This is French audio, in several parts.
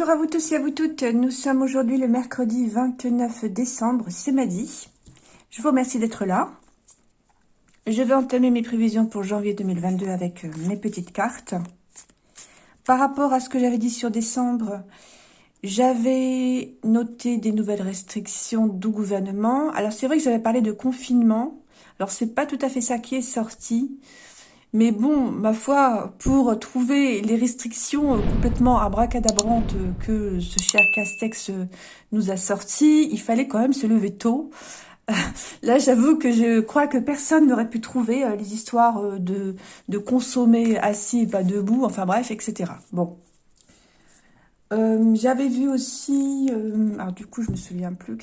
Bonjour à vous tous et à vous toutes. Nous sommes aujourd'hui le mercredi 29 décembre, c'est Madi. Je vous remercie d'être là. Je vais entamer mes prévisions pour janvier 2022 avec euh, mes petites cartes. Par rapport à ce que j'avais dit sur décembre, j'avais noté des nouvelles restrictions du gouvernement. Alors c'est vrai que j'avais parlé de confinement. Alors c'est pas tout à fait ça qui est sorti. Mais bon, ma foi, pour trouver les restrictions euh, complètement abracadabrantes que ce cher Castex euh, nous a sorties, il fallait quand même se lever tôt. Là, j'avoue que je crois que personne n'aurait pu trouver euh, les histoires de, consommer assis et pas debout, enfin bref, etc. Bon. J'avais vu aussi, alors du coup, je me souviens plus,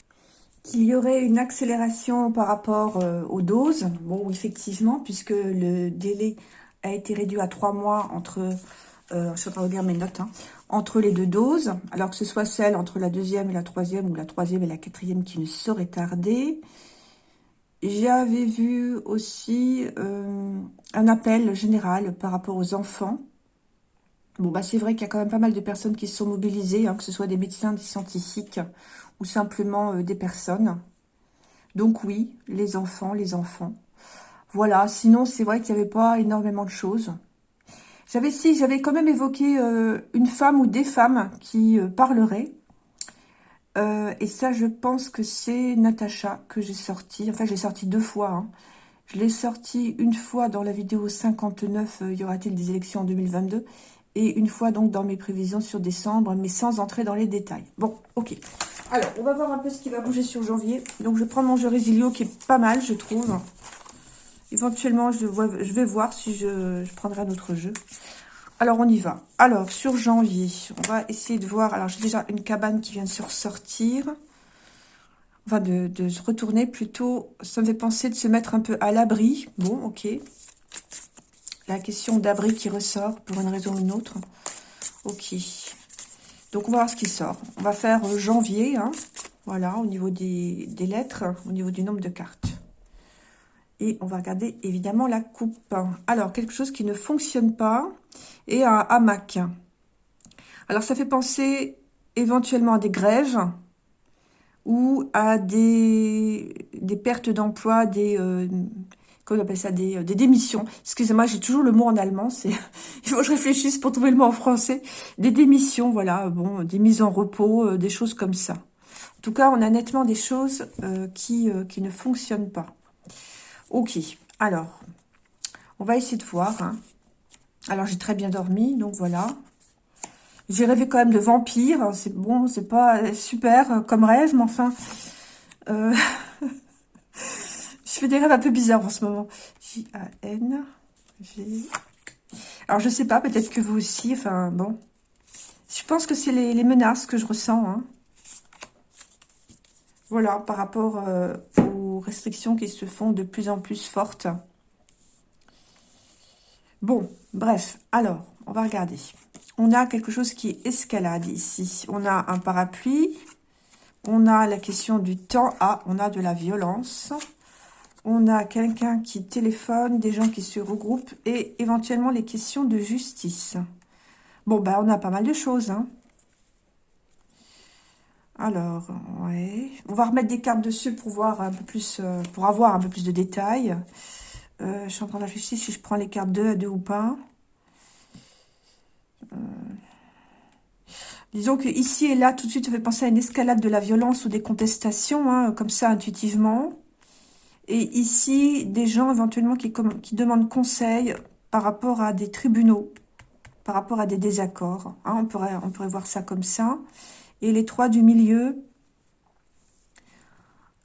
qu'il y aurait une accélération par rapport euh, aux doses. Bon, effectivement, puisque le délai a été réduit à trois mois entre, euh, je mes notes, hein, entre les deux doses, alors que ce soit celle entre la deuxième et la troisième, ou la troisième et la quatrième qui ne saurait tarder. J'avais vu aussi euh, un appel général par rapport aux enfants. Bon, bah c'est vrai qu'il y a quand même pas mal de personnes qui se sont mobilisées, hein, que ce soit des médecins, des scientifiques, ou simplement euh, des personnes. Donc oui, les enfants, les enfants. Voilà, sinon c'est vrai qu'il n'y avait pas énormément de choses. J'avais si, j'avais quand même évoqué euh, une femme ou des femmes qui euh, parleraient. et ça, je pense que c'est Natacha que j'ai sorti. Enfin, j'ai sorti deux fois. Hein. Je l'ai sorti une fois dans la vidéo 59, y aura-t-il des élections en 2022 Et une fois donc dans mes prévisions sur décembre, mais sans entrer dans les détails. Bon, ok. Alors, on va voir un peu ce qui va bouger sur janvier. Donc, je prends mon jeu Résilio qui est pas mal, je trouve. Éventuellement, je, vais voir si je, prendrai un autre jeu. Alors, on y va. Alors, sur janvier, on va essayer de voir... Alors, j'ai déjà une cabane qui vient de se ressortir. Enfin, de se retourner plutôt. Ça me fait penser de se mettre un peu à l'abri. Bon, ok. La question d'abri qui ressort pour une raison ou une autre. Ok. Donc, on va voir ce qui sort. On va faire euh, janvier, hein. voilà, au niveau des, lettres, au niveau du nombre de cartes. Et on va regarder, évidemment, la coupe. Alors, quelque chose qui ne fonctionne pas et un hamac. Alors, ça fait penser éventuellement à des grèves ou à des, pertes d'emploi, des, euh, comment on appelle ça, des, euh, des démissions. Excusez-moi, j'ai toujours le mot en allemand, il faut que je réfléchisse pour trouver le mot en français. Des démissions, voilà, bon, des mises en repos, euh, des choses comme ça. En tout cas, on a nettement des choses euh, qui, qui ne fonctionnent pas. Ok, alors, on va essayer de voir. Hein. Alors, j'ai très bien dormi, donc voilà. J'ai rêvé quand même de vampires. C'est bon, c'est pas super comme rêve, mais enfin... Je fais des rêves un peu bizarres en ce moment. J-A-N. Alors, je sais pas, peut-être que vous aussi. Enfin, bon. Je pense que c'est les, menaces que je ressens. Hein. Voilà, par rapport euh, aux restrictions qui se font de plus en plus fortes. Bon, bref. Alors, on va regarder. On a quelque chose qui escalade ici. On a un parapluie. On a la question du temps. Ah, on a de la violence on a quelqu'un qui téléphone, des gens qui se regroupent et éventuellement les questions de justice. Bon, ben, on a pas mal de choses. Hein. Alors, ouais. On va remettre des cartes dessus pour voir un peu plus, euh, pour avoir un peu plus de détails. Euh, je suis en train de réfléchir si je prends les cartes 2 à 2 ou pas. Euh, disons que ici et là, tout de suite, ça fait penser à une escalade de la violence ou des contestations, hein, comme ça, intuitivement. Et ici, des gens éventuellement qui, demandent conseil par rapport à des tribunaux, par rapport à des désaccords. Hein, on, pourrait, on pourrait voir ça comme ça. Et les trois du milieu,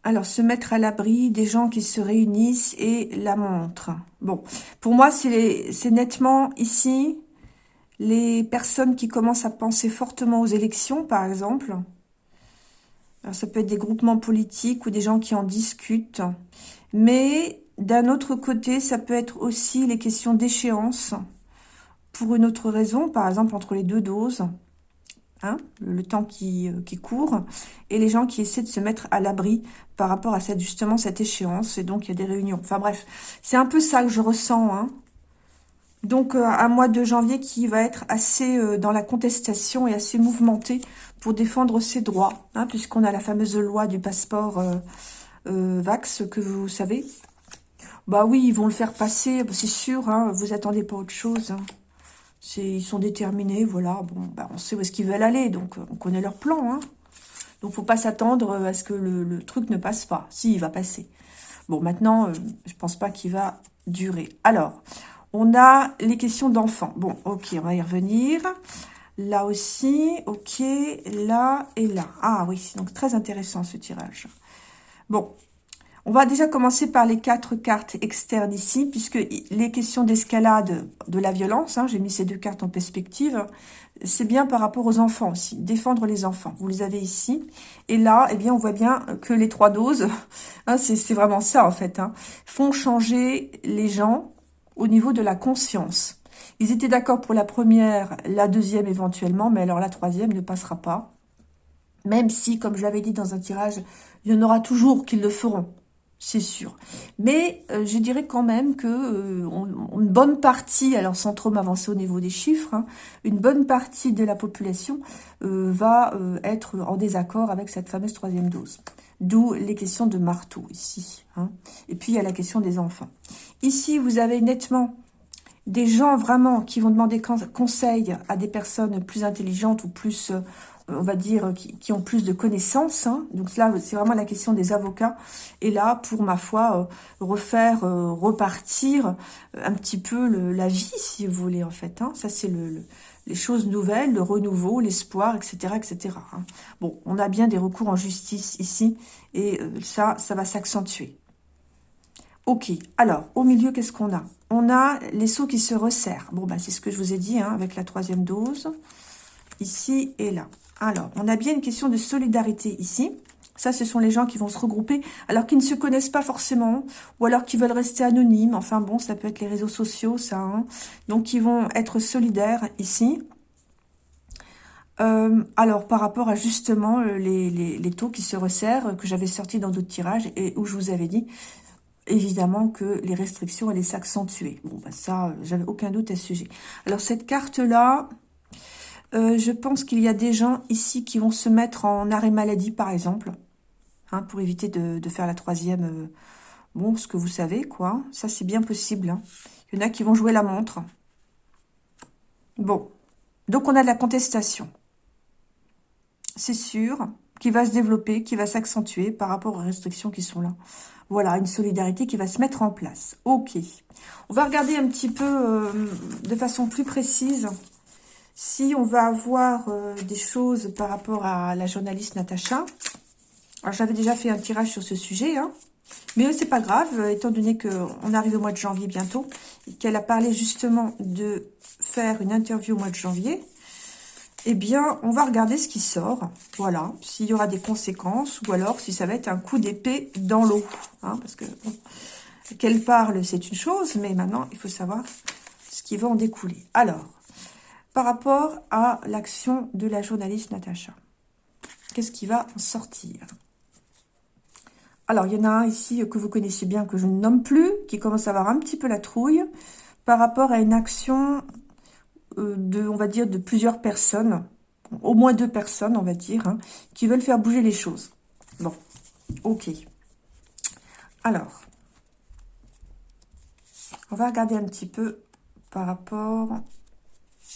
alors se mettre à l'abri des gens qui se réunissent et la montre. Bon, pour moi, c'est nettement ici les personnes qui commencent à penser fortement aux élections, par exemple. Alors, ça peut être des groupements politiques ou des gens qui en discutent. Mais d'un autre côté, ça peut être aussi les questions d'échéance pour une autre raison, par exemple entre les deux doses, hein, le temps qui, euh, qui, court, et les gens qui essaient de se mettre à l'abri par rapport à cette, justement cette échéance, et donc il y a des réunions. Enfin bref, c'est un peu ça que je ressens. Hein. Donc, euh, un mois de janvier qui va être assez euh, dans la contestation et assez mouvementé pour défendre ses droits, hein, puisqu'on a la fameuse loi du passeport euh, Vax, que vous savez. Bah oui, ils vont le faire passer, c'est sûr, hein, vous attendez pas autre chose. Hein. Ils sont déterminés, voilà, bon, bah, on sait où est-ce qu'ils veulent aller, donc on connaît leur plan. Hein. Donc, faut pas s'attendre à ce que le, truc ne passe pas. Si, il va passer. Bon, maintenant, je pense pas qu'il va durer. Alors, on a les questions d'enfants. Bon, ok, on va y revenir. Là aussi, ok, là et là. Ah oui, donc très intéressant ce tirage. Bon, on va déjà commencer par les quatre cartes externes ici, puisque les questions d'escalade de la violence, hein, j'ai mis ces deux cartes en perspective, c'est bien par rapport aux enfants aussi, défendre les enfants. Vous les avez ici. Et là, eh bien, on voit bien que les trois doses, hein, c'est vraiment ça en fait, hein, font changer les gens au niveau de la conscience. Ils étaient d'accord pour la première, la deuxième éventuellement, mais alors la troisième ne passera pas. Même si, comme je l'avais dit dans un tirage, il y en aura toujours qui le feront, c'est sûr. Mais euh, je dirais quand même que euh, une bonne partie, alors sans trop m'avancer au niveau des chiffres, hein, une bonne partie de la population euh, va être en désaccord avec cette fameuse troisième dose. D'où les questions de marteau ici. Hein. Et puis, il y a la question des enfants. Ici, vous avez nettement des gens vraiment qui vont demander conseil à des personnes plus intelligentes ou plus, euh, on va dire, qui, ont plus de connaissances. Hein. Donc là, c'est vraiment la question des avocats. Et là, pour ma foi, euh, refaire, euh, repartir un petit peu la vie, si vous voulez, en fait. Hein. Ça, c'est le, les choses nouvelles, le renouveau, l'espoir, etc. etc. Hein. Bon, on a bien des recours en justice ici, et ça, ça va s'accentuer. Ok, alors, au milieu, qu'est-ce qu'on a? On a les seaux qui se resserrent. Bon, bah, c'est ce que je vous ai dit, hein, avec la troisième dose, ici et là. Alors, on a bien une question de solidarité ici. Ça, ce sont les gens qui vont se regrouper, alors qu'ils ne se connaissent pas forcément, ou alors qui veulent rester anonymes. Enfin bon, ça peut être les réseaux sociaux, ça. Hein. Donc, ils vont être solidaires ici. Euh, alors, par rapport à justement euh, les, taux qui se resserrent, que j'avais sortis dans d'autres tirages, et où je vous avais dit, évidemment, que les restrictions allaient s'accentuer. Bon, bah ça, j'avais aucun doute à ce sujet. Alors, cette carte-là, euh, je pense qu'il y a des gens ici qui vont se mettre en arrêt maladie, par exemple, hein, pour éviter de, faire la troisième. Euh, bon, ce que vous savez, quoi. Ça, c'est bien possible. Hein. Il y en a qui vont jouer la montre. Bon. Donc, on a de la contestation. C'est sûr, qui va se développer, qui va s'accentuer par rapport aux restrictions qui sont là. Voilà, une solidarité qui va se mettre en place. Ok. On va regarder un petit peu euh, de façon plus précise si on va avoir euh, des choses par rapport à la journaliste Natacha, alors j'avais déjà fait un tirage sur ce sujet, hein, mais c'est pas grave, étant donné qu'on arrive au mois de janvier bientôt, et qu'elle a parlé justement de faire une interview au mois de janvier, eh bien, on va regarder ce qui sort, voilà, s'il y aura des conséquences, ou alors si ça va être un coup d'épée dans l'eau, hein, parce que qu'elle parle, c'est une chose, mais maintenant, il faut savoir ce qui va en découler. Alors, par rapport à l'action de la journaliste Natacha. Qu'est-ce qui va en sortir? Alors, il y en a un ici que vous connaissez bien, que je ne nomme plus, qui commence à avoir un petit peu la trouille, par rapport à une action de, on va dire, de plusieurs personnes, au moins deux personnes, on va dire, hein, qui veulent faire bouger les choses. Bon, ok. Alors, on va regarder un petit peu par rapport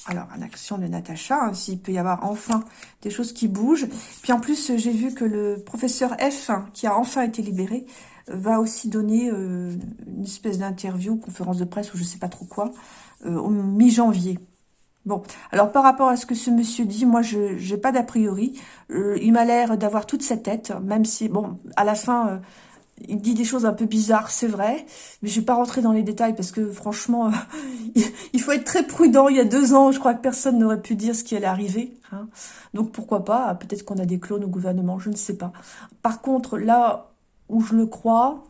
alors, en action de Natacha, hein, s'il peut y avoir enfin des choses qui bougent. Puis en plus, j'ai vu que le professeur F, qui a enfin été libéré, va aussi donner euh, une espèce d'interview, conférence de presse ou je ne sais pas trop quoi, euh, au mi-janvier. Bon, alors par rapport à ce que ce monsieur dit, moi je n'ai pas d'a priori. Euh, il m'a l'air d'avoir toute sa tête, même si, bon, à la fin, il dit des choses un peu bizarres, c'est vrai, mais je vais pas rentrer dans les détails parce que franchement, il faut être très prudent. Il y a deux ans, je crois que personne n'aurait pu dire ce qui allait arriver. Hein. Donc pourquoi pas? Peut-être qu'on a des clones au gouvernement, je ne sais pas. Par contre, là où je le crois,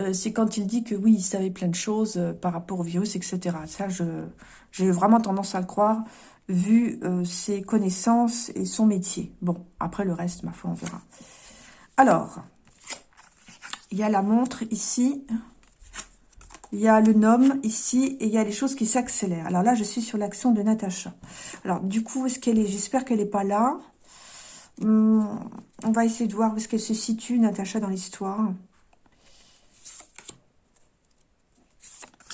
euh, c'est quand il dit que oui, il savait plein de choses euh, par rapport au virus, etc. Ça, j'ai vraiment tendance à le croire, vu euh, ses connaissances et son métier. Bon, après le reste, ma foi, on verra. Alors, il y a la montre ici. il y a le nom ici et il y a les choses qui s'accélèrent. Alors là, je suis sur l'action de Natacha. Alors du coup, est-ce qu'elle est, J'espère qu'elle n'est pas là. Hum, on va essayer de voir où est-ce qu'elle se situe, Natacha, dans l'histoire.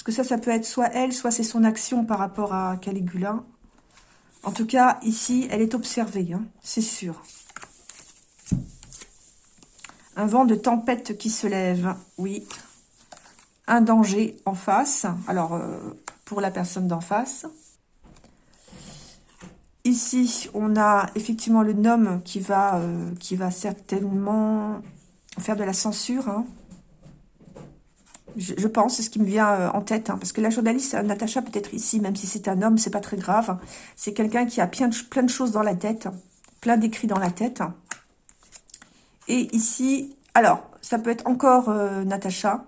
Que ça, ça peut être soit elle, soit c'est son action par rapport à Caligula. En tout cas, ici, elle est observée, hein, c'est sûr. Un vent de tempête qui se lève, oui. Un danger en face, alors euh, pour la personne d'en face. Ici, on a effectivement le nom qui va, euh, qui va certainement faire de la censure. Hein. Je, pense, c'est ce qui me vient euh, en tête. Hein, parce que la journaliste, Natacha, peut-être ici, même si c'est un homme, c'est pas très grave. C'est quelqu'un qui a plein de, plein de choses dans la tête. Plein d'écrits dans la tête. Et ici, alors, ça peut être encore euh, Natacha,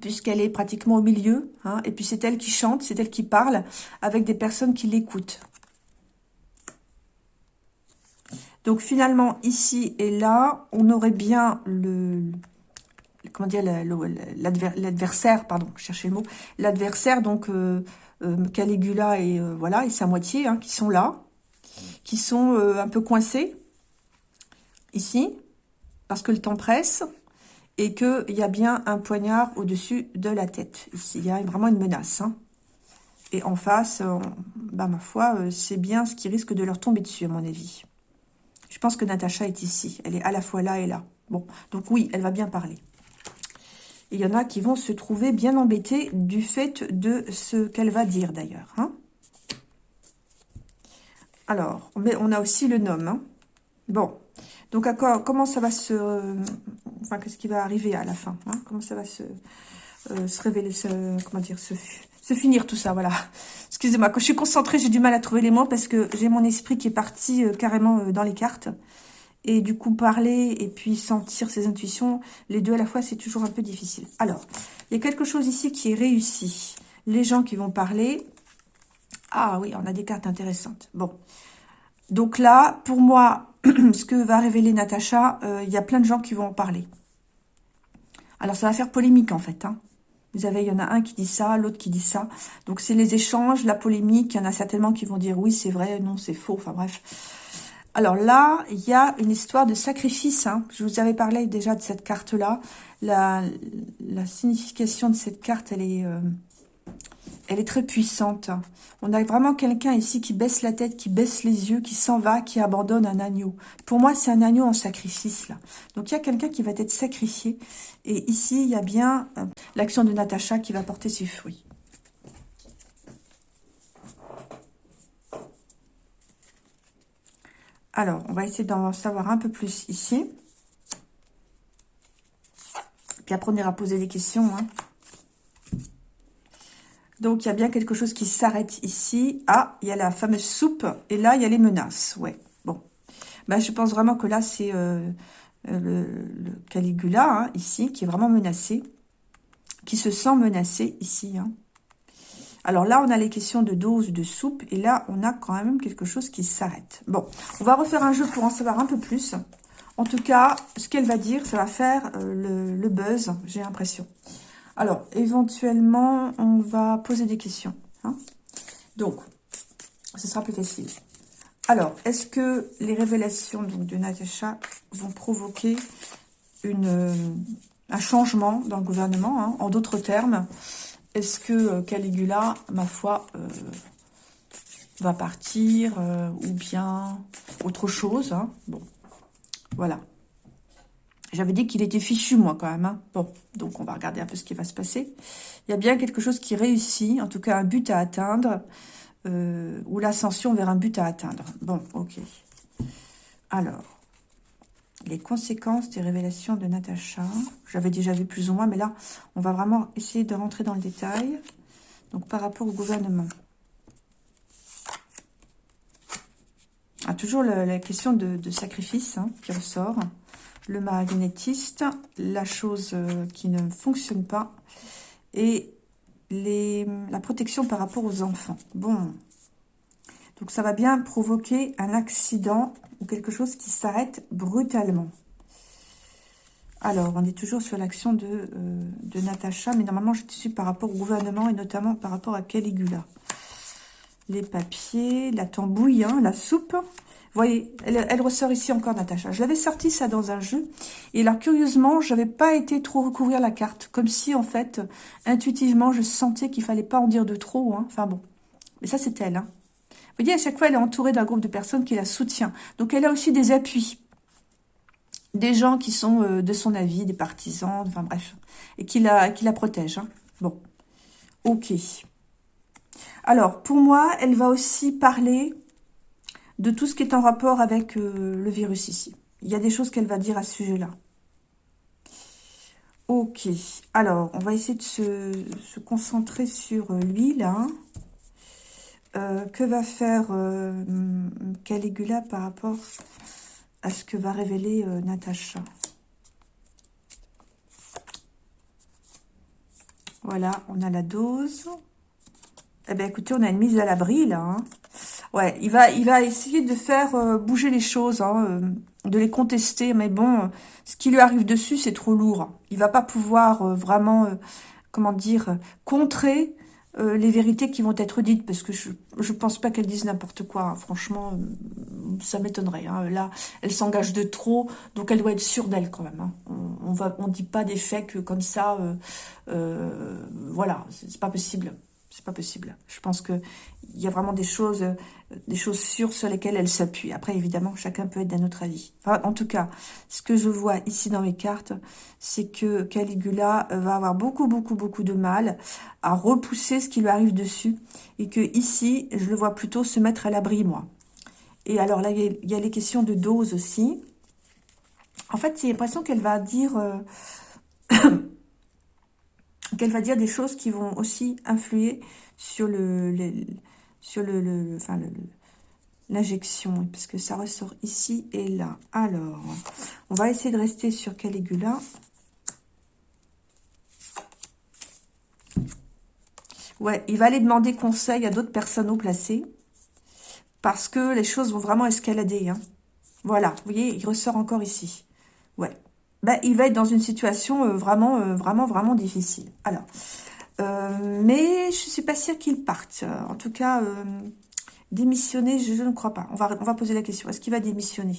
puisqu'elle est pratiquement au milieu. Hein, et puis c'est elle qui chante, c'est elle qui parle, avec des personnes qui l'écoutent. Donc finalement, ici et là, on aurait bien le... Comment L'adversaire, pardon, cherchez le mot. L'adversaire, donc euh, euh, Caligula et, voilà, et sa moitié, hein, qui sont là, qui sont un peu coincés, ici parce que le temps presse et qu'il y a bien un poignard au-dessus de la tête. Ici, il y a vraiment une menace. Hein. Et en face, bah, ma foi, euh, c'est bien ce qui risque de leur tomber dessus, à mon avis. Je pense que Natacha est ici. Elle est à la fois là et là. Bon, donc oui, elle va bien parler. Il y en a qui vont se trouver bien embêtés du fait de ce qu'elle va dire, d'ailleurs. Hein. Alors, on a aussi le nom. Hein. Bon, donc, comment ça va se... enfin, qu'est-ce qui va arriver à la fin hein? Comment ça va se, euh, se révéler, se, comment dire, se, se finir tout ça, voilà. Excusez-moi, quand je suis concentrée, j'ai du mal à trouver les mots parce que j'ai mon esprit qui est parti euh, carrément euh, dans les cartes. Et du coup, parler et puis sentir ses intuitions, les deux à la fois, c'est toujours un peu difficile. Alors, il y a quelque chose ici qui est réussi. Les gens qui vont parler... Ah oui, on a des cartes intéressantes. Bon. Donc là, pour moi, ce que va révéler Natacha, euh, il y a plein de gens qui vont en parler. Alors, ça va faire polémique, en fait. Hein. Vous avez, il y en a un qui dit ça, l'autre qui dit ça. Donc, c'est les échanges, la polémique. Il y en a certainement qui vont dire oui, c'est vrai, non, c'est faux. Enfin, bref. Alors là, il y a une histoire de sacrifice. Hein. Je vous avais parlé déjà de cette carte-là. La, signification de cette carte, elle est... Euh, elle est très puissante. On a vraiment quelqu'un ici qui baisse la tête, qui baisse les yeux, qui s'en va, qui abandonne un agneau. Pour moi, c'est un agneau en sacrifice, là. Donc, il y a quelqu'un qui va être sacrifié. Et ici, il y a bien euh, l'action de Natacha qui va porter ses fruits. Alors, on va essayer d'en savoir un peu plus ici. Puis après, on ira poser des questions. Hein. Donc, il y a bien quelque chose qui s'arrête ici. Ah, il y a la fameuse soupe. Et là, il y a les menaces. Ouais, bon. Bah, je pense vraiment que là, c'est euh, le, Caligula, hein, ici, qui est vraiment menacé. Qui se sent menacé ici. Hein. Alors là, on a les questions de dose de soupe. Et là, on a quand même quelque chose qui s'arrête. Bon, on va refaire un jeu pour en savoir un peu plus. En tout cas, ce qu'elle va dire, ça va faire euh, le buzz, j'ai l'impression. Alors, éventuellement, on va poser des questions. Hein. Donc, ce sera plus facile. Alors, est-ce que les révélations de Natacha vont provoquer euh, un changement dans le gouvernement hein? En d'autres termes, est-ce que euh, Caligula, ma foi, euh, va partir ou bien autre chose hein? Bon, voilà. J'avais dit qu'il était fichu, moi, quand même. Hein. Bon, donc on va regarder un peu ce qui va se passer. Il y a bien quelque chose qui réussit, en tout cas un but à atteindre, euh, ou l'ascension vers un but à atteindre. Bon, ok. Alors, les conséquences des révélations de Natacha. J'avais déjà vu plus ou moins, mais là, on va vraiment essayer de rentrer dans le détail. Donc, par rapport au gouvernement. Ah, toujours la, question de, sacrifice hein, qui ressort le marionnettiste, la chose euh, qui ne fonctionne pas, et la protection par rapport aux enfants. Bon, donc ça va bien provoquer un accident ou quelque chose qui s'arrête brutalement. Alors, on est toujours sur l'action de, euh, de Natacha, mais normalement, je suis par rapport au gouvernement et notamment par rapport à Caligula. Les papiers, la tambouille, hein, la soupe. Vous voyez, elle, ressort ici encore, Natacha. Je l'avais sorti ça dans un jeu. Et là, curieusement, je n'avais pas été trop recouvrir la carte. Comme si, en fait, intuitivement, je sentais qu'il fallait pas en dire de trop. Hein. Enfin bon. Mais ça, c'est elle. Hein. À chaque fois, elle est entourée d'un groupe de personnes qui la soutient. Donc, elle a aussi des appuis. Des gens qui sont euh, de son avis, des partisans, enfin bref. Et qui la, qui protègent. Hein. Bon. Ok. Alors, pour moi, elle va aussi parler de tout ce qui est en rapport avec euh, le virus ici. Il y a des choses qu'elle va dire à ce sujet-là. Ok. Alors, on va essayer de se, concentrer sur euh, lui, là. Euh, que va faire Caligula par rapport à ce que va révéler Natacha? Voilà, on a la dose. Eh bien, écoutez, on a une mise à l'abri, là. Hein. Ouais, il va, essayer de faire euh, bouger les choses, hein, euh, de les contester. Mais bon, ce qui lui arrive dessus, c'est trop lourd. Il va pas pouvoir euh, vraiment, comment dire, contrer les vérités qui vont être dites. Parce que je je pense pas qu'elle dise n'importe quoi. Hein. Franchement, ça m'étonnerait. Hein. Là, elle s'engage de trop, donc elle doit être sûre d'elle quand même. On, on va, on dit pas des faits que comme ça. voilà, c'est pas possible. C'est pas possible. Je pense que il y a vraiment des choses, des choses sûres sur lesquelles elle s'appuie. Après, évidemment, chacun peut être d'un autre avis. en tout cas, ce que je vois ici dans mes cartes, c'est que Caligula va avoir beaucoup, beaucoup, beaucoup de mal à repousser ce qui lui arrive dessus. Et que ici, je le vois plutôt se mettre à l'abri, moi. Et alors là, il y, a les questions de dose aussi. En fait, j'ai l'impression qu'elle va dire... Euh, qu'elle va dire des choses qui vont aussi influer sur l'injection, parce que ça ressort ici et là. Alors, on va essayer de rester sur Caligula. Ouais, il va aller demander conseil à d'autres personnes au placé, parce que les choses vont vraiment escalader. Hein. Voilà, vous voyez, il ressort encore ici. Ouais, ben, il va être dans une situation euh, vraiment, euh, vraiment, vraiment difficile. Alors, euh, mais je suis pas sûre qu'il parte. En tout cas, démissionner, je, ne crois pas. On va, on va poser la question. Est-ce qu'il va démissionner?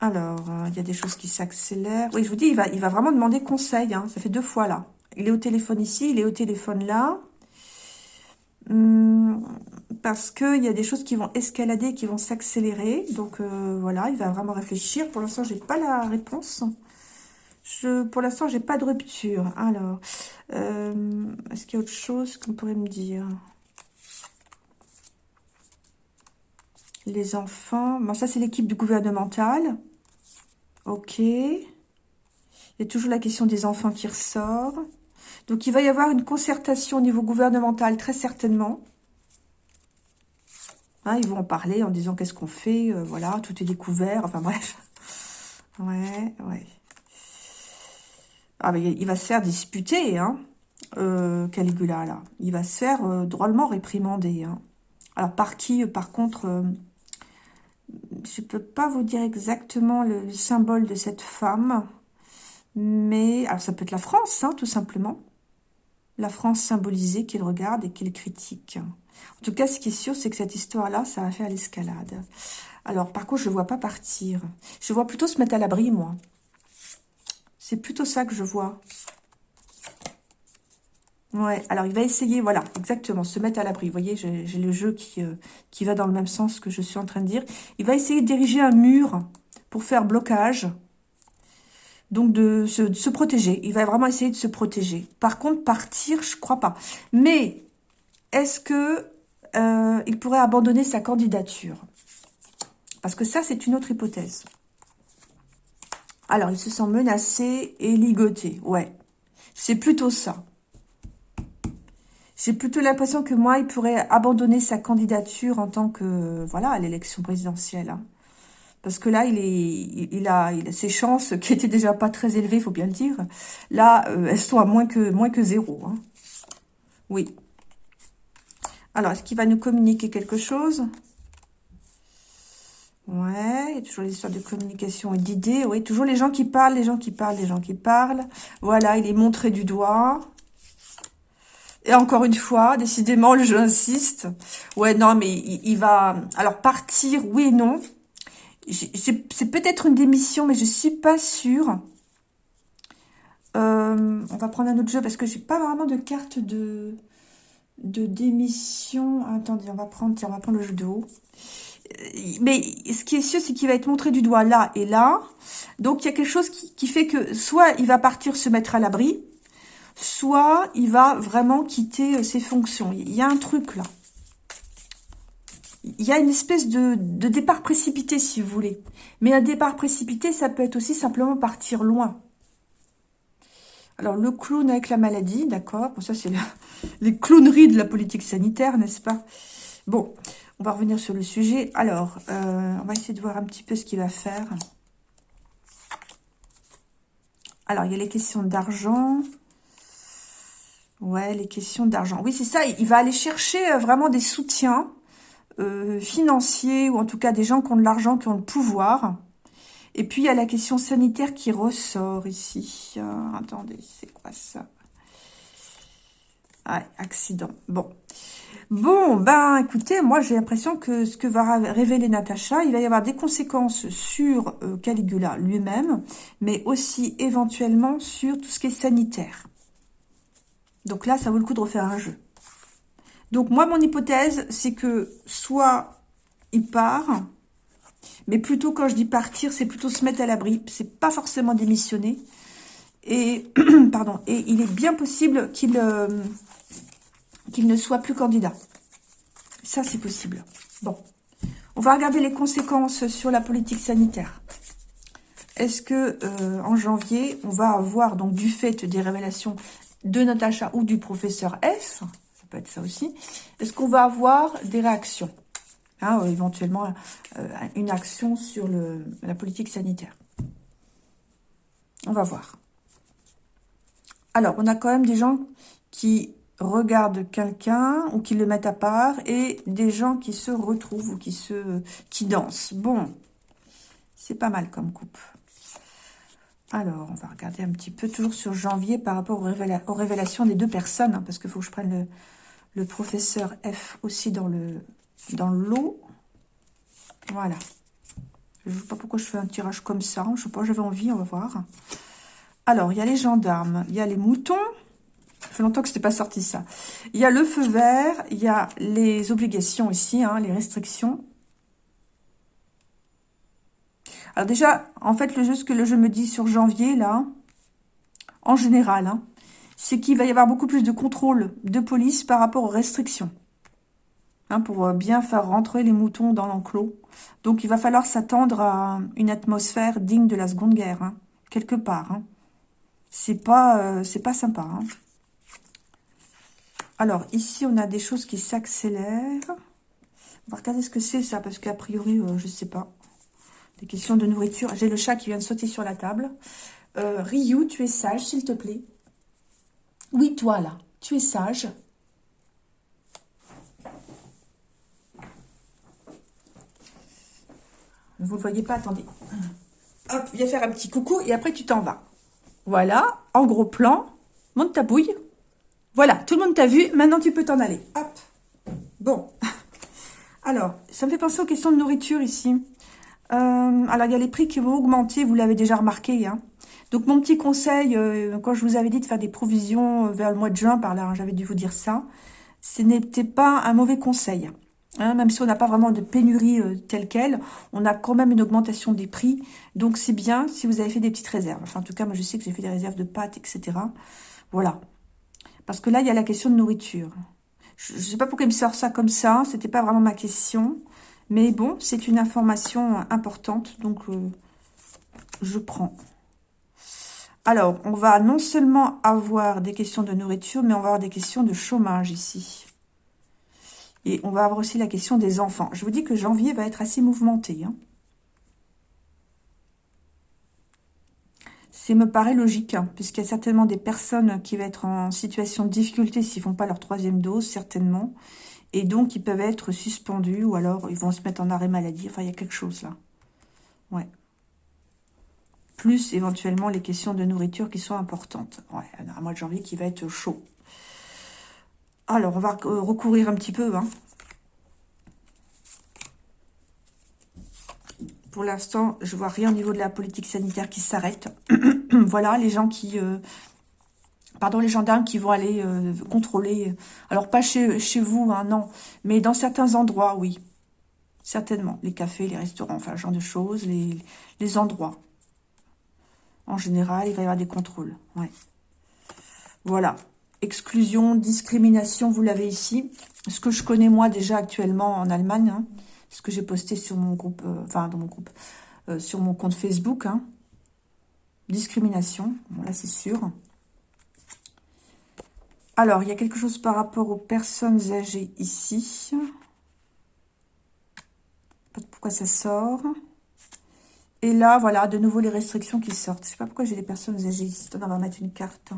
Alors, il y a des choses qui s'accélèrent. Oui, je vous dis, il va, il va vraiment demander conseil. Hein. Ça fait deux fois, là. Il est au téléphone ici, il est au téléphone là. Hum, parce qu'il y a des choses qui vont escalader, qui vont s'accélérer. Donc euh, voilà, il va vraiment réfléchir. Pour l'instant, j'ai pas la réponse. Je, pour l'instant, j'ai pas de rupture. Alors, euh, est-ce qu'il y a autre chose qu'on pourrait me dire? Les enfants. Bon, ça, c'est l'équipe du gouvernemental. Ok. Il y a toujours la question des enfants qui ressort. Donc, il va y avoir une concertation au niveau gouvernemental, très certainement. Hein, ils vont en parler en disant qu'est-ce qu'on fait, euh, voilà, tout est découvert, enfin bref. Ouais, ouais. Ah, mais il va se faire disputer, hein, euh, Caligula, là. Il va se faire euh, drôlement réprimander, hein. Alors, par qui, par contre, je peux pas vous dire exactement le, symbole de cette femme, mais, alors ça peut être la France, hein, tout simplement. La France symbolisée qu'il regarde et qu'il critique. En tout cas, ce qui est sûr, c'est que cette histoire-là, ça va faire l'escalade. Alors, par contre, je ne vois pas partir. Je vois plutôt se mettre à l'abri, moi. C'est plutôt ça que je vois. Ouais, alors il va essayer, voilà, exactement, se mettre à l'abri. Vous voyez, j'ai le jeu qui, euh, qui va dans le même sens que je suis en train de dire. Il va essayer de diriger un mur pour faire blocage. Donc, de se, protéger. Il va vraiment essayer de se protéger. Par contre, partir, je crois pas. Mais est-ce que euh, il pourrait abandonner sa candidature? Parce que ça, c'est une autre hypothèse. Alors, il se sent menacé et ligoté. Ouais, c'est plutôt ça. J'ai plutôt l'impression que moi, il pourrait abandonner sa candidature en tant que, voilà, à l'élection présidentielle. Hein. Parce que là, il, est, il, a, il a ses chances, qui étaient déjà pas très élevées, il faut bien le dire. Là, euh, elles sont à moins que, moins que zéro. Hein. Oui, alors, est-ce qu'il va nous communiquer quelque chose? Ouais, il y a toujours les histoires de communication et d'idées. Oui, toujours les gens qui parlent, les gens qui parlent, les gens qui parlent. Voilà, il est montré du doigt. Et encore une fois, décidément, le jeu insiste. Ouais, non, mais il, va... Alors, partir, oui et non. C'est peut-être une démission, mais je suis pas sûre. Euh, on va prendre un autre jeu parce que j'ai pas vraiment de carte de, de démission. Attendez, on va prendre, on va prendre le jeu de haut. Mais ce qui est sûr, c'est qu'il va être montré du doigt là et là. Donc, il y a quelque chose qui, qui fait que soit il va partir se mettre à l'abri, soit il va vraiment quitter euh, ses fonctions. Il y a un truc là. Il y a une espèce de, départ précipité, si vous voulez. Mais un départ précipité, ça peut être aussi simplement partir loin. Alors, le clown avec la maladie, d'accord. Bon, ça, c'est les clowneries de la politique sanitaire, n'est-ce pas? Bon, on va revenir sur le sujet. Alors, euh, on va essayer de voir un petit peu ce qu'il va faire. Alors, il y a les questions d'argent. Ouais, les questions d'argent. Oui, c'est ça. Il va aller chercher euh, vraiment des soutiens euh, financiers ou en tout cas des gens qui ont de l'argent, qui ont le pouvoir. Et puis, il y a la question sanitaire qui ressort ici. Euh, attendez, c'est quoi ça? Ah, accident. Bon. Bon, ben écoutez, moi j'ai l'impression que ce que va révéler Natacha, il va y avoir des conséquences sur Caligula lui-même, mais aussi éventuellement sur tout ce qui est sanitaire. Donc là, ça vaut le coup de refaire un jeu. Donc moi, mon hypothèse, c'est que soit il part, mais plutôt quand je dis partir, c'est plutôt se mettre à l'abri. C'est pas forcément démissionner. Et, pardon, et il est bien possible qu'il euh, qu'il ne soit plus candidat. Ça, c'est possible. Bon. On va regarder les conséquences sur la politique sanitaire. Est-ce que euh, en janvier, on va avoir, donc du fait des révélations de Natacha ou du professeur ça peut être ça aussi, est-ce qu'on va avoir des réactions hein, Éventuellement, euh, une action sur le, la politique sanitaire? On va voir. Alors, on a quand même des gens qui regardent quelqu'un ou qui le mettent à part et des gens qui se retrouvent ou qui se dansent. Bon, c'est pas mal comme coupe. Alors, on va regarder un petit peu, toujours sur janvier, par rapport aux, révélations des deux personnes, hein, parce qu'il faut que je prenne le, professeur F aussi dans le dans lot. Voilà. Je ne sais pas pourquoi je fais un tirage comme ça. Je ne sais pas, j'avais envie, on va voir. Alors, il y a les gendarmes, il y a les moutons. Fait longtemps que ce n'était pas sorti, ça. Il y a le feu vert, il y a les obligations ici, hein, les restrictions. Alors déjà, en fait, le jeu, ce que le jeu me dit sur janvier, là, en général, hein, c'est qu'il va y avoir beaucoup plus de contrôle de police par rapport aux restrictions. Hein, pour euh, bien faire rentrer les moutons dans l'enclos. Donc, il va falloir s'attendre à une atmosphère digne de la Seconde Guerre, hein, quelque part. Hein. C'est pas, euh, pas sympa. Hein. Alors, ici, on a des choses qui s'accélèrent. On va regarder ce que c'est, ça, parce qu'a priori, euh, je sais pas. Des questions de nourriture. J'ai le chat qui vient de sauter sur la table. Ryu, tu es sage, s'il te plaît. Oui, toi, là. Tu es sage. Vous ne voyez pas, attendez. Hop, viens faire un petit coucou et après tu t'en vas. Voilà, en gros plan. Monte ta bouille. Voilà, tout le monde t'a vu. Maintenant, tu peux t'en aller. Hop. Bon. Alors, ça me fait penser aux questions de nourriture ici. Alors, il y a les prix qui vont augmenter, vous l'avez déjà remarqué. Hein. Donc, mon petit conseil, euh, quand je vous avais dit de faire des provisions euh, vers le mois de juin, par là, hein, j'avais dû vous dire ça, ce n'était pas un mauvais conseil. Hein, même si on n'a pas vraiment de pénurie telle quelle, on a quand même une augmentation des prix. Donc, c'est bien si vous avez fait des petites réserves. Enfin, en tout cas, moi, je sais que j'ai fait des réserves de pâtes, etc. Voilà. Parce que là, il y a la question de nourriture. Je ne sais pas pourquoi il me sort ça comme ça. C'était pas vraiment ma question. Mais bon, c'est une information importante, donc euh, je prends. Alors, on va non seulement avoir des questions de nourriture, mais on va avoir des questions de chômage ici. Et on va avoir aussi la question des enfants. Je vous dis que janvier va être assez mouvementé. Hein. Ça me paraît logique, hein, puisqu'il y a certainement des personnes qui vont être en situation de difficulté s'ils ne font pas leur troisième dose, certainement. Et donc, ils peuvent être suspendus ou alors ils vont se mettre en arrêt maladie. Enfin, il y a quelque chose là. Ouais. Plus éventuellement les questions de nourriture qui sont importantes. Ouais, un mois de janvier qui va être chaud. Alors, on va recourir un petit peu. Hein. Pour l'instant, je vois rien au niveau de la politique sanitaire qui s'arrête. voilà, les gens qui... Euh, pardon, les gendarmes qui vont aller euh, contrôler. Alors, pas chez, chez vous, hein, non. Mais dans certains endroits, oui. Certainement. Les cafés, les restaurants, enfin, ce genre de choses. Les, les endroits. En général, il va y avoir des contrôles. Ouais. Voilà. Exclusion, discrimination, vous l'avez ici. Ce que je connais, moi, déjà actuellement en Allemagne. Hein ce que j'ai posté sur mon groupe, euh, enfin dans mon groupe, euh, sur mon compte Facebook. Hein. Discrimination, bon là c'est sûr. Alors, il y a quelque chose par rapport aux personnes âgées ici. Pourquoi ça sort? Et là, voilà, de nouveau les restrictions qui sortent. Je sais pas pourquoi j'ai les personnes âgées ici. on va mettre une carte.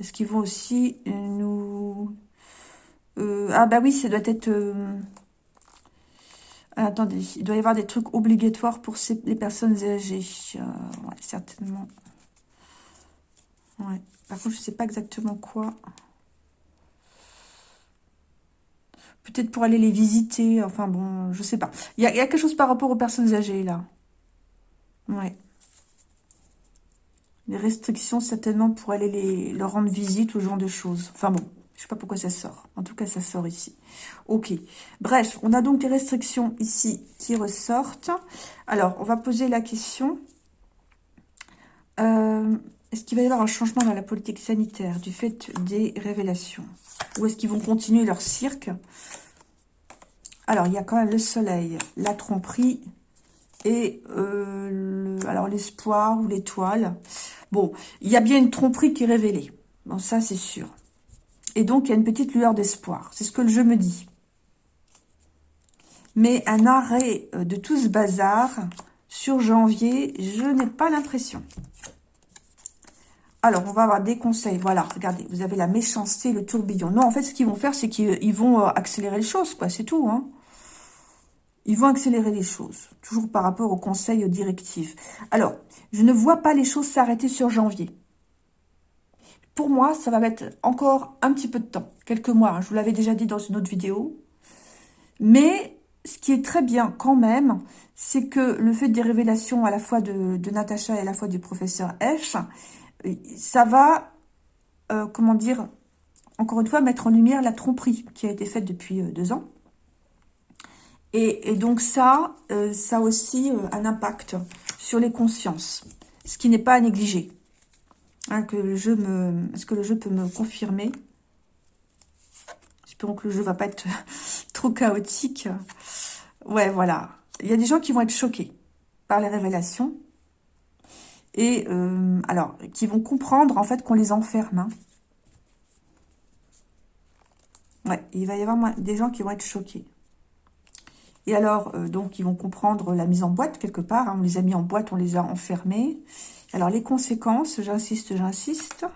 Est-ce qu'ils vont aussi nous... Euh, ah bah oui, ça doit être... Attendez, il doit y avoir des trucs obligatoires pour les personnes âgées. Euh, certainement. Ouais. Par contre, je ne sais pas exactement quoi. Peut-être pour aller les visiter. Enfin bon, je sais pas. Il y, a, quelque chose par rapport aux personnes âgées, là. Ouais. Des restrictions, certainement, pour aller les, leur rendre visite ou ce genre de choses. Enfin bon. Je sais pas pourquoi ça sort. En tout cas, ça sort ici. Ok. Bref, on a donc des restrictions ici qui ressortent. Alors, on va poser la question. Euh, est-ce qu'il va y avoir un changement dans la politique sanitaire du fait des révélations? Ou est-ce qu'ils vont continuer leur cirque? Alors, il y a quand même le soleil, la tromperie et euh, alors l'espoir ou l'étoile. Bon, il y a bien une tromperie qui est révélée. Bon, ça, c'est sûr. Et donc, il y a une petite lueur d'espoir. C'est ce que le jeu me dit. Mais un arrêt euh, de tout ce bazar sur janvier, je n'ai pas l'impression. Alors, on va avoir des conseils. Voilà, regardez, vous avez la méchanceté, le tourbillon. Non, en fait, ce qu'ils vont faire, c'est qu'ils vont euh, accélérer les choses, quoi. C'est tout, hein. Ils vont accélérer les choses, toujours par rapport aux conseils, aux directives. Alors, je ne vois pas les choses s'arrêter sur janvier. Pour moi, ça va mettre encore un petit peu de temps, quelques mois. Hein. je vous l'avais déjà dit dans une autre vidéo. Mais ce qui est très bien quand même, c'est que le fait des révélations à la fois de, Natacha et à la fois du professeur F, ça va, euh, comment dire, encore une fois, mettre en lumière la tromperie qui a été faite depuis euh, deux ans. Et, donc ça, euh, ça a aussi un impact sur les consciences, ce qui n'est pas à négliger. Hein, que le jeu me... Est-ce que le jeu peut me confirmer Espérons que le jeu va pas être trop chaotique. Ouais, voilà. Il y a des gens qui vont être choqués par les révélations. Et, euh, alors, qui vont comprendre, en fait, qu'on les enferme. Hein. Ouais, il va y avoir des gens qui vont être choqués. Et alors, euh, donc, ils vont comprendre la mise en boîte, quelque part. Hein. On les a mis en boîte, on les a enfermés. Alors, les conséquences, j'insiste, j'insiste.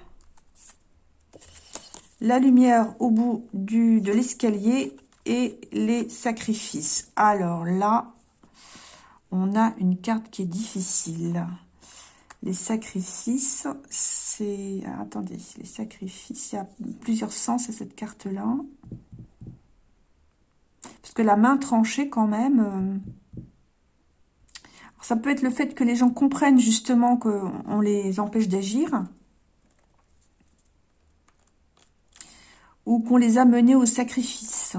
La lumière au bout du, de l'escalier et les sacrifices. Alors là, on a une carte qui est difficile. Les sacrifices, c'est... Attendez, les sacrifices, il y a plusieurs sens à cette carte-là. Parce que la main tranchée, quand même... Euh, ça peut être le fait que les gens comprennent justement qu'on les empêche d'agir. Ou qu'on les a menés au sacrifice.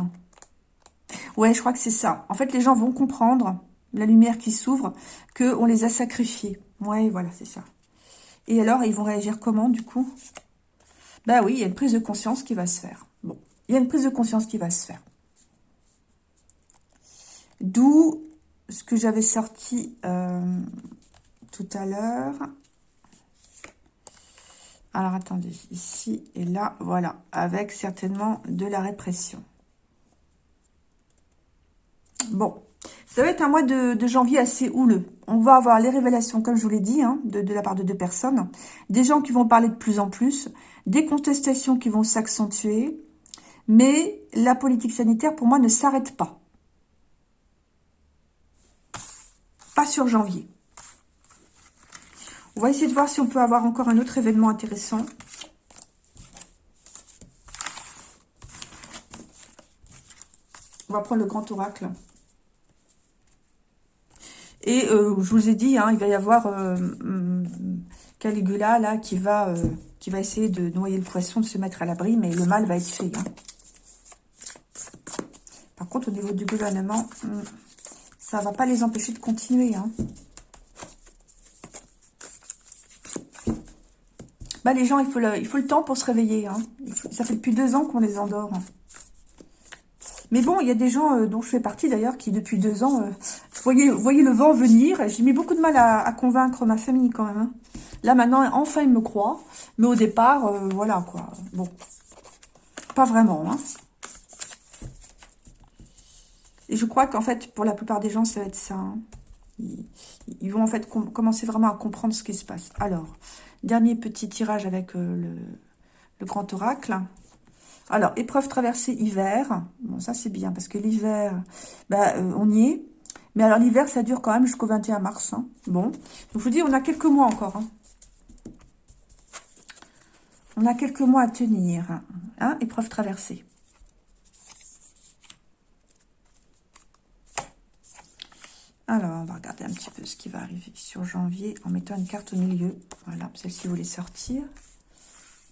Ouais, je crois que c'est ça. En fait, les gens vont comprendre, la lumière qui s'ouvre, qu'on les a sacrifiés. Ouais, voilà, c'est ça. Et alors, ils vont réagir comment, du coup? Bah oui, il y a une prise de conscience qui va se faire. Bon, il y a une prise de conscience qui va se faire. D'où ce que j'avais sorti euh, tout à l'heure. Alors, attendez, ici et là, voilà, avec certainement de la répression. Bon, ça va être un mois de, janvier assez houleux. On va avoir les révélations, comme je vous l'ai dit, hein, de, de, la part de deux personnes. Des gens qui vont parler de plus en plus. Des contestations qui vont s'accentuer. Mais la politique sanitaire, pour moi, ne s'arrête pas. Pas sur janvier. On va essayer de voir si on peut avoir encore un autre événement intéressant. On va prendre le grand oracle. Et euh, je vous ai dit, hein, il va y avoir euh, hum, Caligula là qui va, euh, qui va essayer de noyer le poisson, de se mettre à l'abri, mais le mal va être fait. Hein. Par contre, au niveau du gouvernement, hum, ça ne va pas les empêcher de continuer. Hein. Bah, les gens, il faut, le, il faut le temps pour se réveiller. Hein. ça fait depuis deux ans qu'on les endort. Mais bon, il y a des gens euh, dont je fais partie d'ailleurs qui depuis deux ans, euh, voyez, voyez le vent venir. J'ai mis beaucoup de mal à, convaincre ma famille quand même. Hein. Là maintenant, enfin ils me croient. Mais au départ, euh, voilà quoi. Bon, pas vraiment. Hein. Et je crois qu'en fait, pour la plupart des gens, ça va être ça. Hein. Ils, vont en fait commencer vraiment à comprendre ce qui se passe. Alors, dernier petit tirage avec le, le grand oracle. Alors, épreuve traversée hiver. Bon, ça, c'est bien, parce que l'hiver, bah, euh, on y est. Mais alors, l'hiver, ça dure quand même jusqu'au 21 mars. Hein. Bon. Je vous dis, on a quelques mois encore. Hein. On a quelques mois à tenir. Épreuve traversée. Alors, on va regarder un petit peu ce qui va arriver sur janvier en mettant une carte au milieu. Voilà, celle-ci voulait sortir.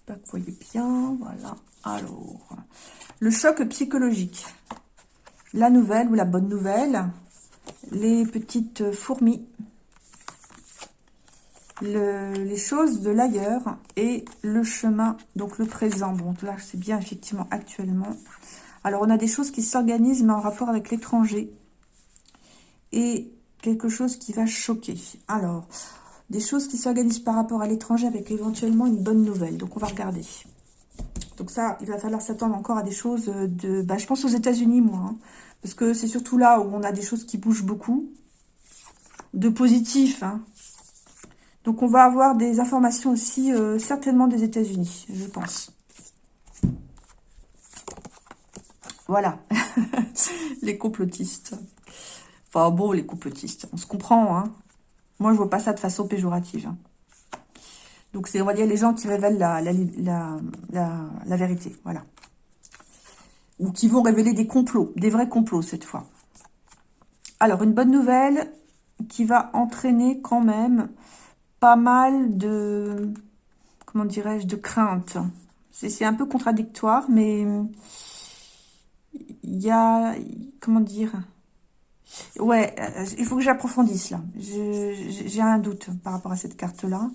Pas que vous voyez bien, voilà. Alors, le choc psychologique. La nouvelle ou la bonne nouvelle. Les petites fourmis. les choses de l'ailleurs et le chemin, donc le présent. Bon, là, c'est bien effectivement actuellement. Alors, on a des choses qui s'organisent, mais en rapport avec l'étranger. Et quelque chose qui va choquer. Alors, des choses qui s'organisent par rapport à l'étranger avec éventuellement une bonne nouvelle. Donc, on va regarder. Donc ça, il va falloir s'attendre encore à des choses de... Bah, je pense aux États-Unis, moi. Hein. parce que c'est surtout là où on a des choses qui bougent beaucoup. De positif. Hein. Donc on va avoir des informations aussi, euh, certainement des États-Unis, je pense. Voilà. les complotistes. Enfin bon, les complotistes, on se comprend. Hein. Moi, je vois pas ça de façon péjorative. Hein. Donc, c'est, on va dire, les gens qui révèlent la, la, vérité, voilà. Ou qui vont révéler des complots, des vrais complots cette fois. Alors, une bonne nouvelle qui va entraîner quand même pas mal de, comment dirais-je, de crainte. C'est un peu contradictoire, mais il y a, comment dire, ouais, euh, il faut que j'approfondisse là. J'ai un doute par rapport à cette carte-là.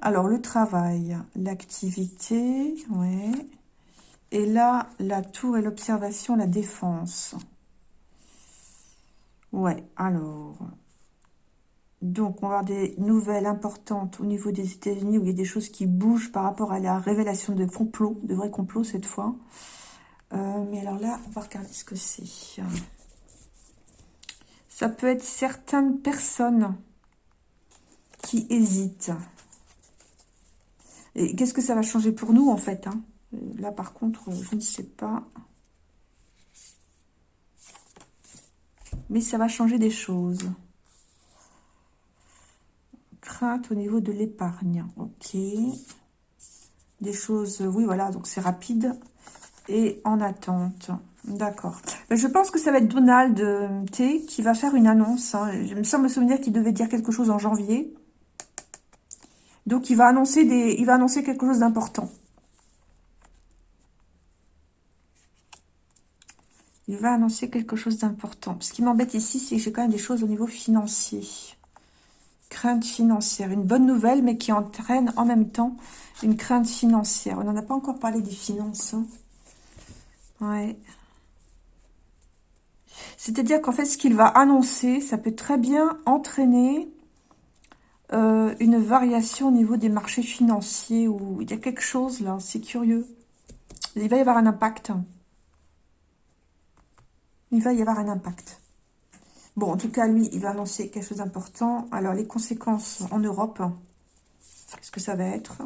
Alors, le travail, l'activité, ouais. Et là, la tour et l'observation, la défense. Ouais, alors... Donc, on va avoir des nouvelles importantes au niveau des États-Unis où il y a des choses qui bougent par rapport à la révélation de complots, de vrais complots cette fois. Euh, mais alors là, on va regarder ce que c'est. Ça peut être certaines personnes qui hésitent. Et qu'est-ce que ça va changer pour nous, en fait hein? Là, par contre, je ne sais pas. Mais ça va changer des choses. Crainte au niveau de l'épargne. Ok. Des choses, oui, voilà, donc c'est rapide. Et en attente. D'accord. Ben, je pense que ça va être Donald euh, T qui va faire une annonce. Hein. Je me semble me souvenir qu'il devait dire quelque chose en janvier. Donc, il va annoncer, des, il va annoncer quelque chose d'important. Il va annoncer quelque chose d'important. Ce qui m'embête ici, c'est que j'ai quand même des choses au niveau financier. Crainte financière. Une bonne nouvelle, mais qui entraîne en même temps une crainte financière. On n'en a pas encore parlé des finances. Hein. Ouais. C'est-à-dire qu'en fait, ce qu'il va annoncer, ça peut très bien entraîner euh, une variation au niveau des marchés financiers il y a quelque chose là, c'est curieux. Il va y avoir un impact. Il va y avoir un impact. Bon, en tout cas, lui, il va annoncer quelque chose d'important. Alors, les conséquences en Europe, qu'est-ce que ça va être?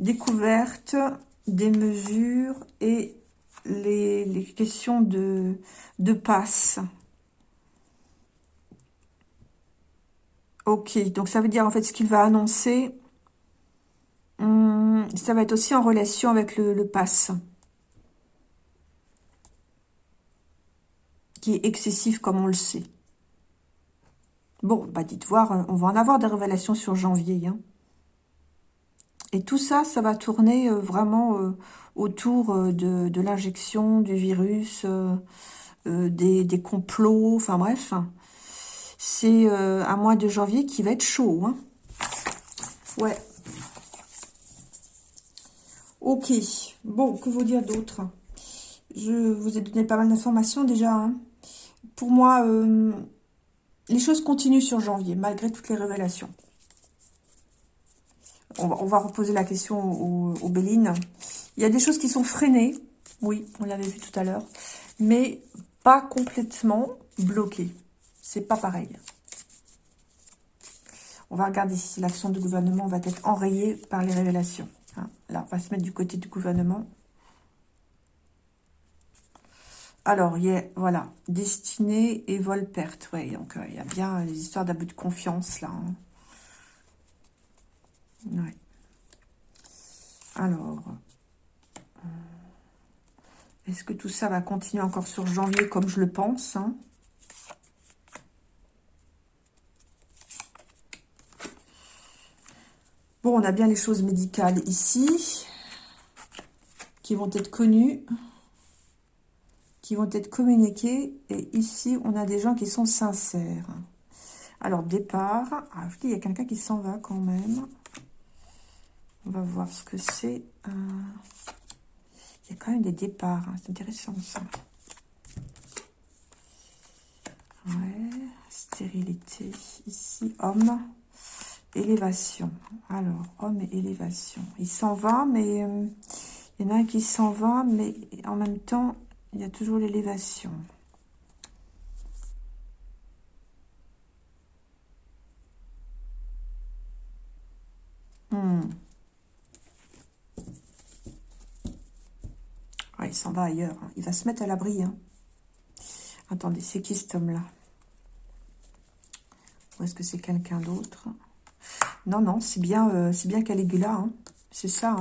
Découverte, des mesures et les, questions de, de passe. Ok, donc ça veut dire en fait ce qu'il va annoncer, hum, ça va être aussi en relation avec le, le pass. Qui est excessif comme on le sait. Bon, bah dites voir, on va en avoir des révélations sur janvier. Hein. Et tout ça, ça va tourner euh, vraiment euh, autour euh, de, l'injection du virus, des, des, complots, enfin bref. C'est un mois de janvier qui va être chaud. Hein. Ouais. Ok. Bon, que vous dire d'autre? Je vous ai donné pas mal d'informations déjà. Hein. Pour moi, les choses continuent sur janvier, malgré toutes les révélations on va, reposer la question aux, Bélines. Il y a des choses qui sont freinées, oui, on l'avait vu tout à l'heure, mais pas complètement bloquées. C'est pas pareil. On va regarder si l'action du gouvernement va être enrayée par les révélations. Hein. Là, on va se mettre du côté du gouvernement. Alors, il y voilà, destinée et vol-perte. Oui, donc euh, il y a bien les histoires d'abus de confiance, là. Hein. Alors, euh, est-ce que tout ça va continuer encore sur janvier comme je le pense hein? Bon, on a bien les choses médicales ici, qui vont être connues, qui vont être communiquées. Et ici, on a des gens qui sont sincères. Alors, départ. Ah, il y a quelqu'un qui s'en va quand même. On va voir ce que c'est. Euh, il y a quand même des départs. Hein. C'est intéressant, ça. Ouais. Stérilité. Ici, homme. Élévation. Alors, homme et élévation. Il s'en va, mais... Euh, il y en a un qui s'en va, mais en même temps, il y a toujours l'élévation. Hmm. Il s'en va ailleurs. Hein. Il va se mettre à l'abri. Hein. Attendez, c'est qui cet homme-là? Ou est-ce que c'est quelqu'un d'autre? Non, non, c'est bien, euh, c'est bien Caligula. Hein. C'est ça.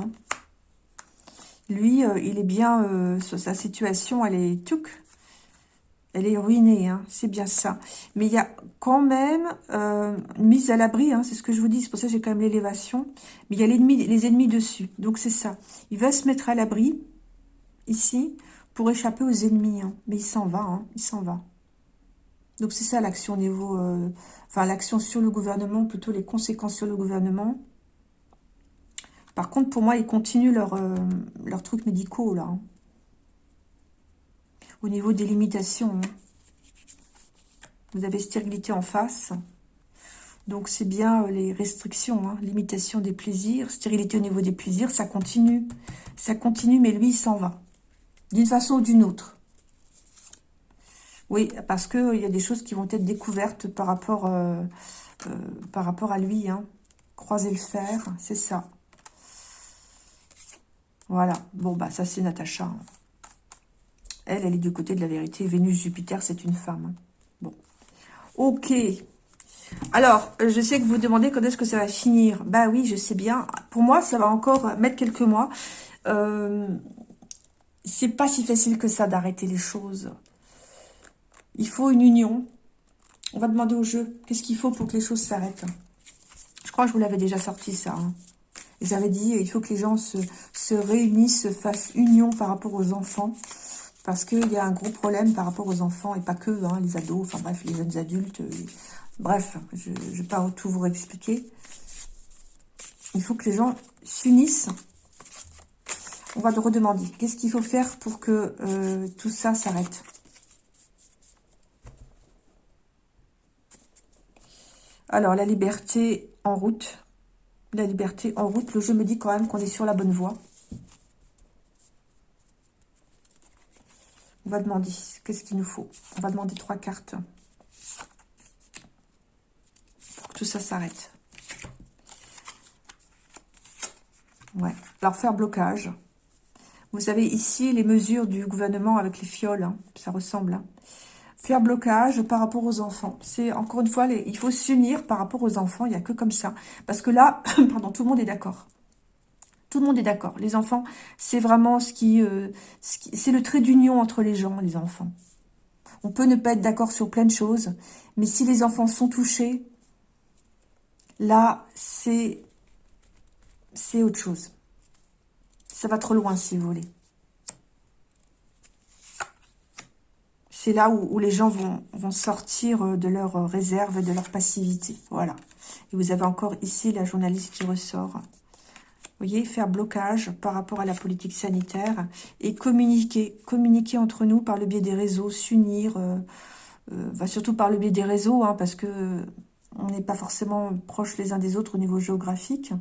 Lui, euh, il est bien... Euh, sa situation, elle est... Touc, elle est ruinée, c'est bien ça. Mais il y a quand même une mise à l'abri, c'est ce que je vous dis, c'est pour ça que j'ai quand même l'élévation. Mais il y a les ennemis dessus, donc c'est ça. Il va se mettre à l'abri, ici pour échapper aux ennemis. Hein. Mais il s'en va, hein. il s'en va. Donc c'est ça l'action au niveau... Euh, enfin, l'action sur le gouvernement, plutôt les conséquences sur le gouvernement. Par contre, pour moi, ils continuent leurs leur euh, trucs médicaux, là. Hein. Au niveau des limitations. Vous avez stérilité en face. Donc, c'est bien euh, les restrictions, limitation des plaisirs, stérilité au niveau des plaisirs, ça continue. Ça continue, mais lui, il s'en va d'une façon ou d'une autre. Oui, parce qu'il y a des choses qui vont être découvertes par rapport, euh, euh, par rapport à lui. Hein. Croiser le fer, c'est ça. Voilà. Bon, bah ça, c'est Natacha. Hein. Elle, elle est du côté de la vérité. Vénus-Jupiter, c'est une femme. Hein. Bon. Ok. Alors, je sais que vous demandez quand est-ce que ça va finir. Bah oui, je sais bien. Pour moi, ça va encore mettre quelques mois. Euh, c'est pas si facile que ça d'arrêter les choses. Il faut une union. On va demander au jeu, qu'est-ce qu'il faut pour que les choses s'arrêtent? Je crois que je vous l'avais déjà sorti ça. Hein. J'avais dit, il faut que les gens se, se réunissent, se fassent union par rapport aux enfants. Parce qu'il y a un gros problème par rapport aux enfants, et pas que, hein, les ados, enfin bref, les jeunes adultes. bref, je ne vais pas tout vous expliquer. Il faut que les gens s'unissent on va te redemander. Qu'est-ce qu'il faut faire pour que euh, tout ça s'arrête? Alors, la liberté en route. La liberté en route. Le jeu me dit quand même qu'on est sur la bonne voie. On va demander. Qu'est-ce qu'il nous faut On va demander trois cartes. Pour que tout ça s'arrête. Ouais. Alors, faire blocage. Vous avez ici les mesures du gouvernement avec les fioles. Hein. Ça ressemble. Hein. Faire blocage par rapport aux enfants. C'est encore une fois, il faut s'unir par rapport aux enfants. Il n'y a que comme ça. Parce que là, pardon, tout le monde est d'accord. Tout le monde est d'accord. Les enfants, c'est vraiment ce qui, euh, c'est le trait d'union entre les gens, les enfants. On peut ne pas être d'accord sur plein de choses, mais si les enfants sont touchés, là, c'est autre chose. Ça va trop loin, si vous voulez. C'est là où, les gens vont, sortir euh, de leur réserve et de leur passivité. Voilà. Et vous avez encore ici la journaliste qui ressort. Vous voyez, faire blocage par rapport à la politique sanitaire et communiquer, communiquer entre nous par le biais des réseaux, s'unir, euh, euh, surtout par le biais des réseaux, hein, parce que on n'est pas forcément proches les uns des autres au niveau géographique,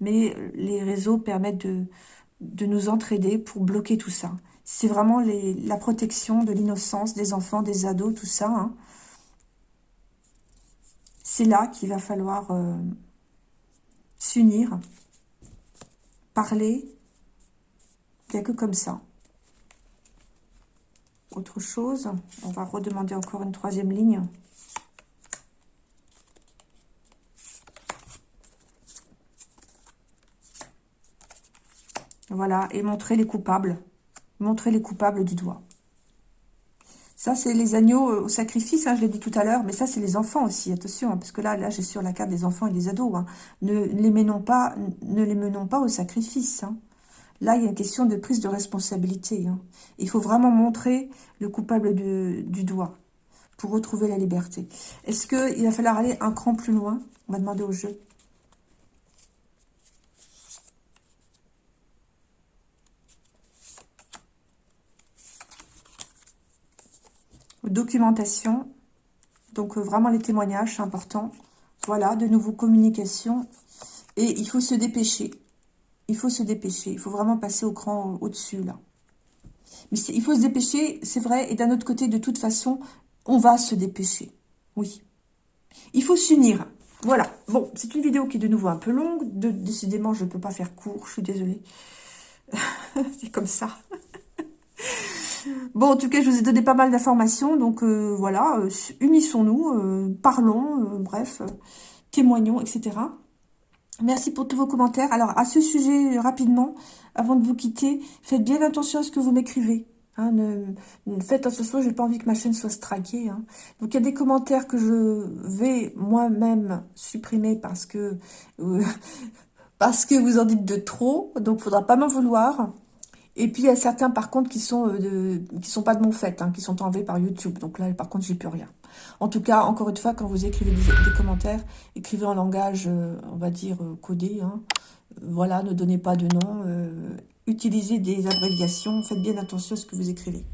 mais les réseaux permettent de, de nous entraider pour bloquer tout ça. C'est vraiment la protection de l'innocence des enfants, des ados, tout ça. Hein. C'est là qu'il va falloir euh, s'unir parler, il comme ça. Autre chose, on va redemander encore une troisième ligne. Voilà, et montrer les coupables. Montrer les coupables du doigt. Ça, c'est les agneaux euh, au sacrifice, hein, je l'ai dit tout à l'heure, mais ça, c'est les enfants aussi, attention, hein, parce que là, là j'ai sur la carte des enfants et des ados. Hein. Ne, les menons pas, ne les menons pas au sacrifice. Là, il y a une question de prise de responsabilité. Il faut vraiment montrer le coupable du doigt pour retrouver la liberté. Est-ce qu'il va falloir aller un cran plus loin? On va demander au jeu. Documentation. Donc, euh, vraiment, les témoignages, c'est important. Voilà, de nouveau, communication. Et il faut se dépêcher. Il faut se dépêcher. Il faut vraiment passer au cran au-dessus, là. Mais il faut se dépêcher, c'est vrai. Et d'un autre côté, de toute façon, on va se dépêcher. Oui. Il faut s'unir. Voilà. Bon, c'est une vidéo qui est de nouveau un peu longue. Décidément, je ne peux pas faire court. Je suis désolée. c'est comme ça. Bon, en tout cas, je vous ai donné pas mal d'informations. Donc, euh, voilà, euh, unissons-nous, euh, parlons, bref, témoignons, etc. Merci pour tous vos commentaires. Alors, à ce sujet, rapidement, avant de vous quitter, faites bien attention à ce que vous m'écrivez. Hein, ne, faites attention, j'ai pas envie que ma chaîne soit straquée. Hein. Donc, il y a des commentaires que je vais moi-même supprimer parce que... parce que vous en dites de trop, donc il faudra pas m'en vouloir. Et puis, il y a certains, par contre, qui sont euh, qui sont pas de mon fait, hein, qui sont enlevés par YouTube. Donc là, par contre, j'ai plus rien. En tout cas, encore une fois, quand vous écrivez des, commentaires, écrivez en langage, euh, on va dire, euh, codé. Hein. Voilà, ne donnez pas de nom. utilisez des abréviations. Faites bien attention à ce que vous écrivez.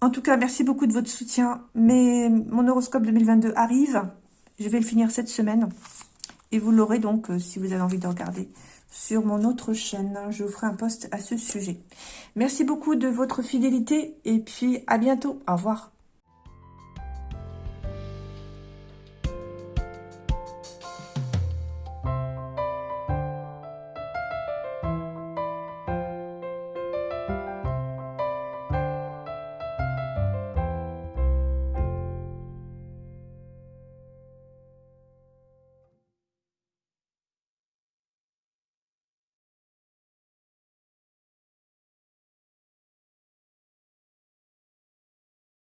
En tout cas, merci beaucoup de votre soutien. Mais mon horoscope 2022 arrive. Je vais le finir cette semaine. Et vous l'aurez donc, si vous avez envie de regarder sur mon autre chaîne. Je vous ferai un post à ce sujet. Merci beaucoup de votre fidélité et puis à bientôt. Au revoir.